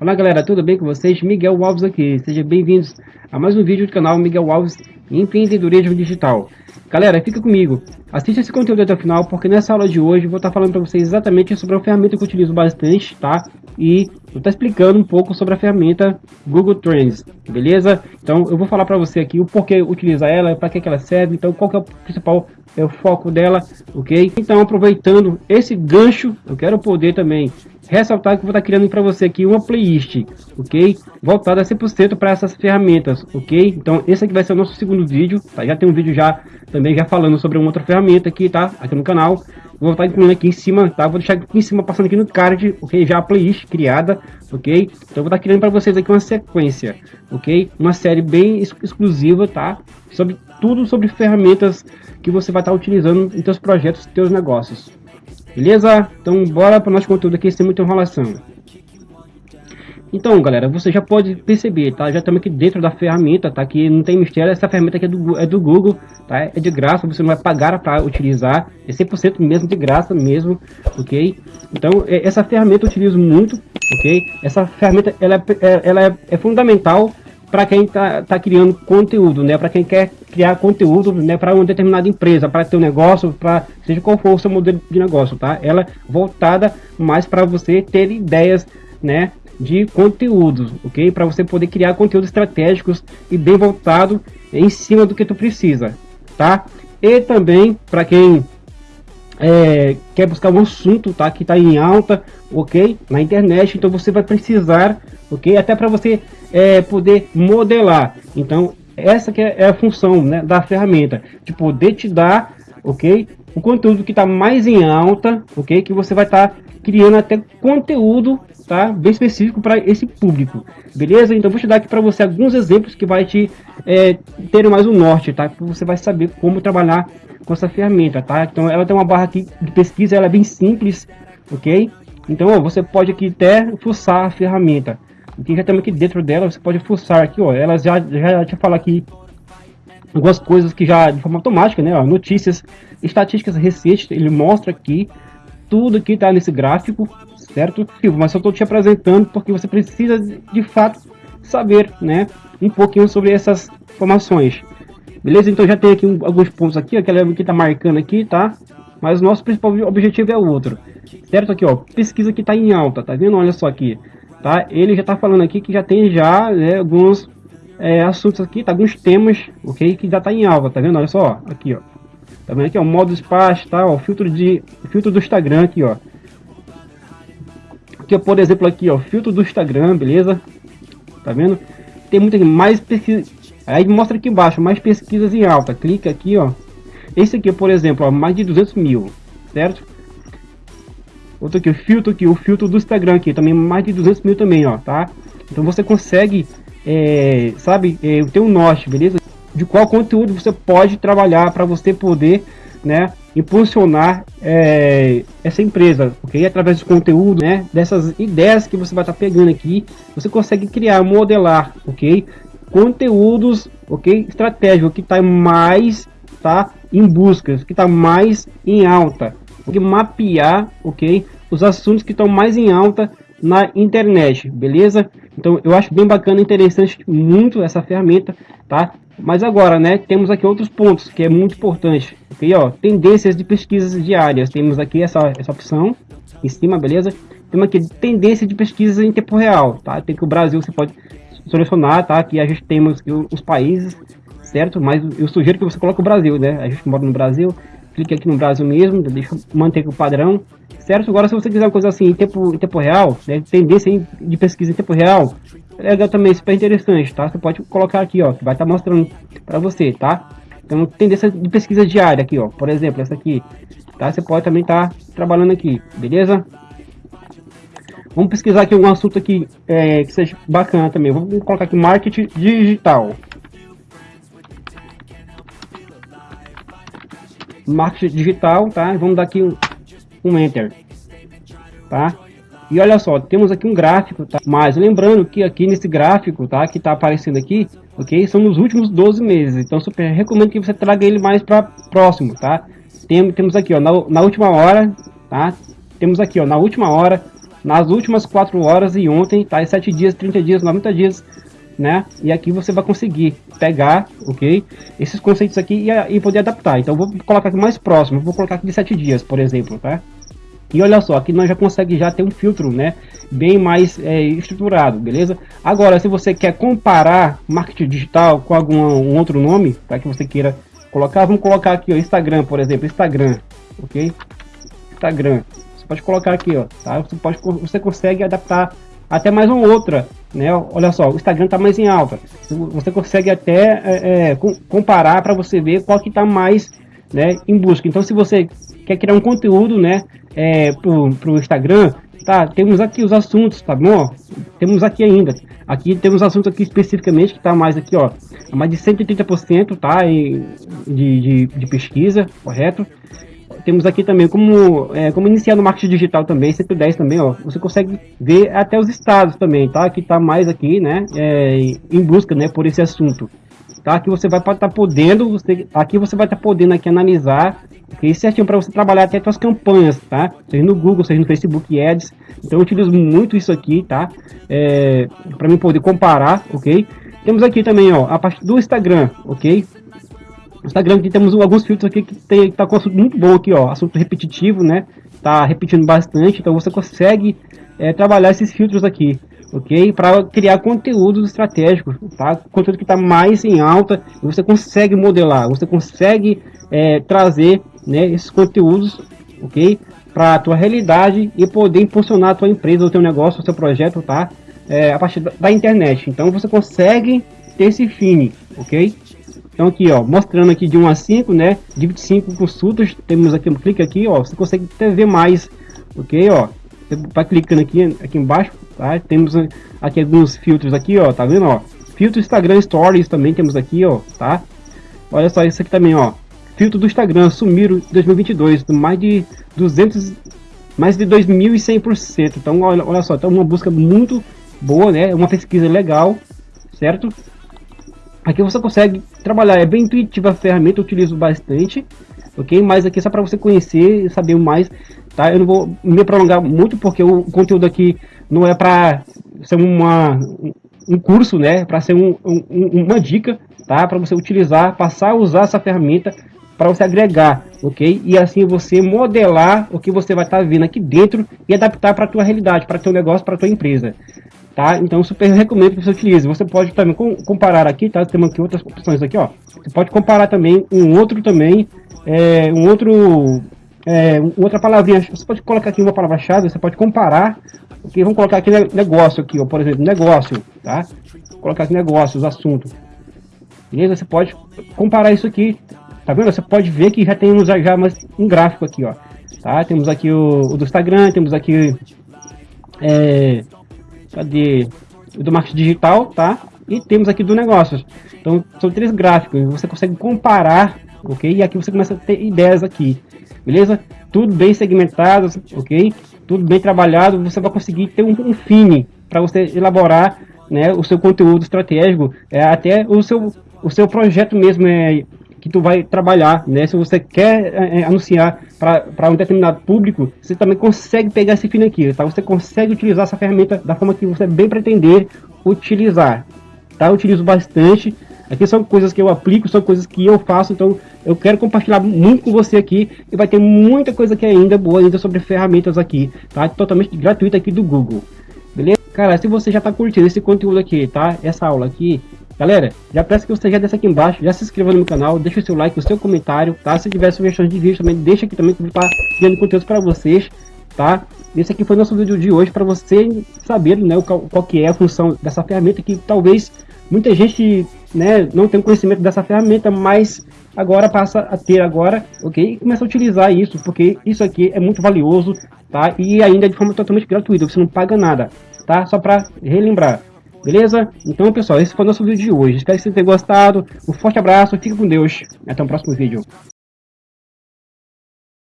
Olá galera, tudo bem com vocês? Miguel Alves aqui, sejam bem-vindos a mais um vídeo do canal Miguel Alves Empreendedorismo Digital. Galera, fica comigo, assista esse conteúdo até o final, porque nessa aula de hoje eu vou estar falando para vocês exatamente sobre a ferramenta que eu utilizo bastante, tá? E vou estar explicando um pouco sobre a ferramenta Google Trends, beleza? Então eu vou falar para você aqui o porquê utilizar ela, para que, que ela serve, então qual que é o principal é o foco dela, ok? Então aproveitando esse gancho, eu quero poder também ressaltar que vou estar criando para você aqui uma playlist, ok? Voltada 100% para essas ferramentas, ok? Então esse aqui vai ser o nosso segundo vídeo, tá? Já tem um vídeo já também já falando sobre uma outra ferramenta aqui, tá? Aqui no canal. Vou estar incluindo aqui em cima, tá? Vou deixar aqui em cima, passando aqui no card, ok? Já a playlist criada, ok? Então vou estar criando para vocês aqui uma sequência, ok? Uma série bem exclusiva, tá? Sobre tudo sobre ferramentas que você vai estar utilizando em seus projetos, seus negócios. Beleza? Então bora para o nosso conteúdo aqui sem muita enrolação. Então, galera, você já pode perceber, tá? Já estamos aqui dentro da ferramenta, tá? Que não tem mistério, essa ferramenta aqui é do, é do Google, tá? É de graça, você não vai pagar para utilizar, é 100% mesmo de graça mesmo, ok? Então, é, essa ferramenta eu utilizo muito, ok? Essa ferramenta, ela é, é ela é, é fundamental para quem está tá criando conteúdo, né? Para quem quer criar conteúdo, né? Para uma determinada empresa, para ter um negócio, para seja qual for o seu modelo de negócio, tá? Ela voltada mais para você ter ideias, né? De conteúdos, ok? Para você poder criar conteúdos estratégicos e bem voltado em cima do que tu precisa, tá? E também para quem é, quer buscar um assunto, tá? Que está em alta, ok? Na internet, então você vai precisar, ok? Até para você é, poder modelar. Então, essa que é, é a função né, da ferramenta, de poder te dar, ok? O conteúdo que está mais em alta, ok? Que você vai estar tá criando até conteúdo, tá? Bem específico para esse público, beleza? Então, vou te dar aqui para você alguns exemplos que vai te é, ter mais o um norte, tá? Você vai saber como trabalhar com essa ferramenta, tá? Então, ela tem uma barra aqui de pesquisa, ela é bem simples, ok? Então, ó, você pode aqui até fuçar a ferramenta que já estamos aqui dentro dela, você pode fuçar aqui, ó, ela já, já te fala aqui algumas coisas que já de forma automática, né, ó, notícias, estatísticas recentes, ele mostra aqui tudo que está nesse gráfico, certo? Mas eu estou te apresentando porque você precisa de fato saber, né, um pouquinho sobre essas informações. Beleza? Então já tem aqui um, alguns pontos aqui, aquela que está marcando aqui, tá? Mas o nosso principal objetivo é outro. Certo aqui, ó, pesquisa que está em alta, tá vendo? Olha só aqui tá? Ele já está falando aqui que já tem já né, alguns é, assuntos aqui, tá? Alguns temas, ok? Que já está em alta, tá vendo? Olha só, aqui, ó. Tá vendo aqui, ó? Modo espaço, tá? Ó, filtro de filtro do Instagram aqui, ó. Aqui, ó, por exemplo, aqui, ó, filtro do Instagram, beleza? Tá vendo? Tem muita mais pesquisa. Aí mostra aqui embaixo, mais pesquisas em alta. Clica aqui, ó. Esse aqui, por exemplo, ó, mais de 200 mil, certo? Outro aqui, o filtro aqui, o filtro do Instagram aqui, também mais de 200 mil também, ó, tá? Então você consegue, é, sabe, é, ter um norte, beleza? De qual conteúdo você pode trabalhar para você poder, né, impulsionar é, essa empresa, ok? Através de conteúdo, né, dessas ideias que você vai estar tá pegando aqui, você consegue criar, modelar, ok? Conteúdos, ok? Estratégico que está mais, tá? Em buscas, que está mais em alta, porque mapear, ok? Os assuntos que estão mais em alta na internet, beleza? Então eu acho bem bacana, interessante muito essa ferramenta, tá? Mas agora, né, temos aqui outros pontos que é muito importante, ok? Ó, tendências de pesquisas diárias, temos aqui essa, essa opção em cima, beleza? Temos aqui tendência de pesquisas em tempo real, tá? Tem que o Brasil você pode selecionar, tá? Aqui a gente temos os países, certo? Mas eu sugiro que você coloque o Brasil, né? A gente mora no Brasil, clique aqui no Brasil mesmo, deixa manter o padrão, certo? Agora se você quiser uma coisa assim em tempo, em tempo real, né, tendência de pesquisa em tempo real, é legal também, super interessante, tá? Você pode colocar aqui, ó, que vai estar tá mostrando para você, tá? Então tendência de pesquisa diária aqui, ó, por exemplo, essa aqui, tá? Você pode também estar tá trabalhando aqui, beleza? Vamos pesquisar aqui um assunto aqui é, que seja bacana também. Vamos colocar aqui marketing digital. Marketing digital, tá? Vamos dar aqui um, um enter, tá? E olha só, temos aqui um gráfico, tá? Mas lembrando que aqui nesse gráfico, tá? Que tá aparecendo aqui, ok? São nos últimos 12 meses. Então, super recomendo que você traga ele mais para próximo, tá? tem, temos aqui, ó, na, na última hora, tá? Temos aqui, ó, na última hora, nas últimas 4 horas e ontem, tá? 7 dias, 30 dias, 90 dias, né? E aqui você vai conseguir pegar, ok? Esses conceitos aqui e, e poder adaptar. Então, vou colocar aqui mais próximo, vou colocar aqui de 7 dias, por exemplo, tá? E olha só, aqui nós já consegue já ter um filtro, né? Bem mais é, estruturado, beleza? Agora, se você quer comparar marketing digital com algum um outro nome, tá? Que você queira colocar, vamos colocar aqui, ó, Instagram, por exemplo, Instagram, ok? Instagram, você pode colocar aqui, ó, tá? Você pode, você consegue adaptar até mais uma outra, né? Olha só, o Instagram está mais em alta. Você consegue até é, é, comparar para você ver qual que está mais, né, em busca. Então, se você quer criar um conteúdo, né, é, pro, pro Instagram, tá? Temos aqui os assuntos, tá bom? Temos aqui ainda. Aqui temos assuntos aqui especificamente que tá mais aqui, ó, mais de 130%, tá? de, de, de pesquisa, correto? Temos aqui também como, é, como iniciar no marketing digital também, 110 também, ó. Você consegue ver até os estados também, tá? Que tá mais aqui, né? É, em busca, né? Por esse assunto. Tá? Aqui você vai estar tá podendo, você, aqui você vai estar tá podendo aqui analisar okay, certinho para você trabalhar até suas campanhas, tá? Seja no Google, seja no Facebook Ads. Então eu utilizo muito isso aqui, tá? É, para mim poder comparar, ok? Temos aqui também, ó, a parte do Instagram, ok? Instagram aqui temos alguns filtros aqui que tem tá com assunto muito bom aqui, ó, assunto repetitivo, né? Tá repetindo bastante, então você consegue é, trabalhar esses filtros aqui, ok? Para criar conteúdos estratégicos, tá? Conteúdo que está mais em alta, você consegue modelar, você consegue é, trazer, né, esses conteúdos, ok? Para a tua realidade e poder impulsionar a tua empresa, o teu negócio, o seu projeto, tá? É, a partir da, da internet. Então você consegue ter esse fim, ok? Então aqui, ó, mostrando aqui de 1 a 5, né? De 25 consultas, temos aqui um clique aqui, ó, você consegue até ver mais, ok, ó. Você vai clicando aqui, aqui embaixo, tá? Temos aqui alguns filtros aqui, ó, tá vendo, ó? Filtro Instagram Stories também temos aqui, ó, tá? Olha só isso aqui também, ó. Filtro do Instagram sumiram 2022, mais de 200, mais de 2.100%. Então, olha, olha só, tá uma busca muito boa, né? Uma pesquisa legal, certo? Aqui você consegue trabalhar, é bem intuitiva a ferramenta, eu utilizo bastante, ok? Mas aqui é só para você conhecer e saber mais, tá? Eu não vou me prolongar muito porque o conteúdo aqui não é para ser uma, um curso, né? Para ser um, um, uma dica, tá? Para você utilizar, passar a usar essa ferramenta para você agregar, ok? E assim você modelar o que você vai estar tá vendo aqui dentro e adaptar para a tua realidade, para teu negócio, para tua empresa, tá? Então super recomendo que você utilize. Você pode também comparar aqui, tá? Temos aqui outras opções aqui, ó. Você pode comparar também um outro também, é, um outro, é, outra palavrinha. Você pode colocar aqui uma palavra-chave. Você pode comparar. Ok, vamos colocar aqui negócio aqui, ó. Por exemplo, negócio, tá? Vou colocar aqui negócios, assunto. Beleza? Você pode comparar isso aqui. Tá vendo? Você pode ver que já temos já mais um gráfico aqui, ó. Tá? Temos aqui o, o do Instagram, temos aqui é, Cadê? Do marketing digital, tá? E temos aqui do negócios. Então, são três gráficos. Você consegue comparar, ok? E aqui você começa a ter ideias aqui, beleza? Tudo bem segmentado, ok? Tudo bem trabalhado. Você vai conseguir ter um, um fine para você elaborar né, o seu conteúdo estratégico, é, até o seu, o seu projeto mesmo é, que tu vai trabalhar, né? Se você quer é, é anunciar para um determinado público, você também consegue pegar esse fim aqui, tá? Você consegue utilizar essa ferramenta da forma que você bem pretender utilizar, tá? Eu utilizo bastante. Aqui são coisas que eu aplico, são coisas que eu faço, então eu quero compartilhar muito com você aqui e vai ter muita coisa que é ainda boa ainda sobre ferramentas aqui, tá? Totalmente gratuita aqui do Google. Beleza? Cara, se você já está curtindo esse conteúdo aqui, tá? Essa aula aqui, Galera, já peço que você já desça aqui embaixo, já se inscreva no canal, deixa o seu like, o seu comentário, tá? Se tiver sugestões de vídeo também, deixa aqui também que eu vou estar criando conteúdo para vocês, tá? Esse aqui foi o nosso vídeo de hoje para você saber, né, qual, qual que é a função dessa ferramenta que talvez muita gente, né, não tenha conhecimento dessa ferramenta, mas agora passa a ter agora, ok? E começa a utilizar isso, porque isso aqui é muito valioso, tá? E ainda de forma totalmente gratuita, você não paga nada, tá? Só para relembrar. Beleza? Então, pessoal, esse foi o nosso vídeo de hoje. Espero que vocês tenham gostado. Um forte abraço, fique com Deus. Até o próximo vídeo.